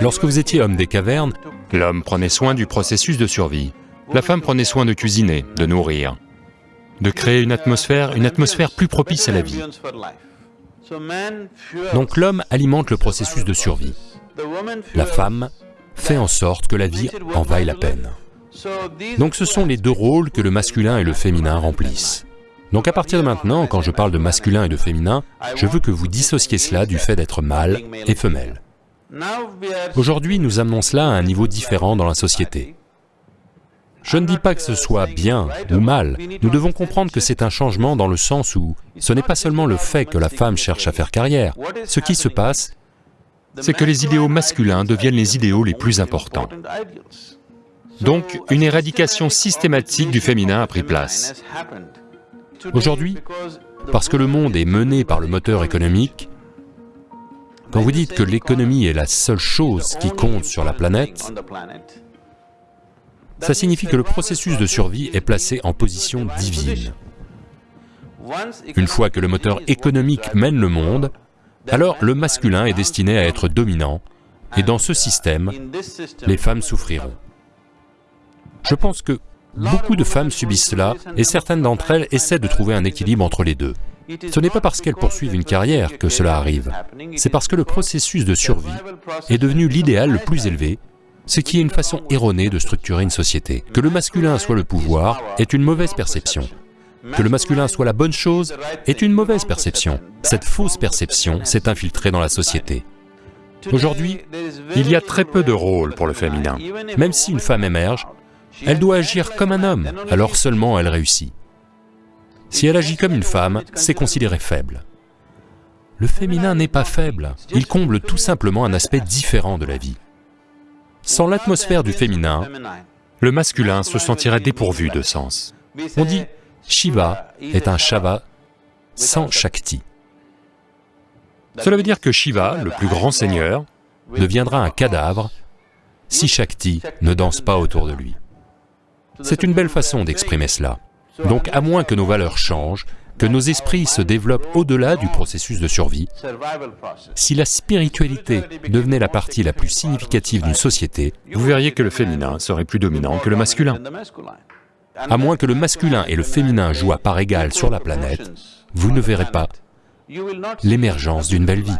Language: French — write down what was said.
Lorsque vous étiez homme des cavernes, l'homme prenait soin du processus de survie. La femme prenait soin de cuisiner, de nourrir, de créer une atmosphère, une atmosphère plus propice à la vie. Donc l'homme alimente le processus de survie. La femme fait en sorte que la vie en vaille la peine. Donc ce sont les deux rôles que le masculin et le féminin remplissent. Donc à partir de maintenant, quand je parle de masculin et de féminin, je veux que vous dissociez cela du fait d'être mâle et femelle. Aujourd'hui, nous amenons cela à un niveau différent dans la société. Je ne dis pas que ce soit bien ou mal, nous devons comprendre que c'est un changement dans le sens où ce n'est pas seulement le fait que la femme cherche à faire carrière. Ce qui se passe, c'est que les idéaux masculins deviennent les idéaux les plus importants. Donc, une éradication systématique du féminin a pris place. Aujourd'hui, parce que le monde est mené par le moteur économique, quand vous dites que l'économie est la seule chose qui compte sur la planète, ça signifie que le processus de survie est placé en position divine. Une fois que le moteur économique mène le monde, alors le masculin est destiné à être dominant, et dans ce système, les femmes souffriront. Je pense que beaucoup de femmes subissent cela, et certaines d'entre elles essaient de trouver un équilibre entre les deux. Ce n'est pas parce qu'elles poursuivent une carrière que cela arrive, c'est parce que le processus de survie est devenu l'idéal le plus élevé, ce qui est une façon erronée de structurer une société. Que le masculin soit le pouvoir est une mauvaise perception. Que le masculin soit la bonne chose est une mauvaise perception. Cette fausse perception s'est infiltrée dans la société. Aujourd'hui, il y a très peu de rôles pour le féminin. Même si une femme émerge, elle doit agir comme un homme, alors seulement elle réussit. Si elle agit comme une femme, c'est considéré faible. Le féminin n'est pas faible, il comble tout simplement un aspect différent de la vie. Sans l'atmosphère du féminin, le masculin se sentirait dépourvu de sens. On dit Shiva est un Shava sans Shakti. Cela veut dire que Shiva, le plus grand seigneur, deviendra un cadavre si Shakti ne danse pas autour de lui. C'est une belle façon d'exprimer cela. Donc à moins que nos valeurs changent, que nos esprits se développent au-delà du processus de survie, si la spiritualité devenait la partie la plus significative d'une société, vous verriez que le féminin serait plus dominant que le masculin. À moins que le masculin et le féminin jouent à part égale sur la planète, vous ne verrez pas l'émergence d'une belle vie.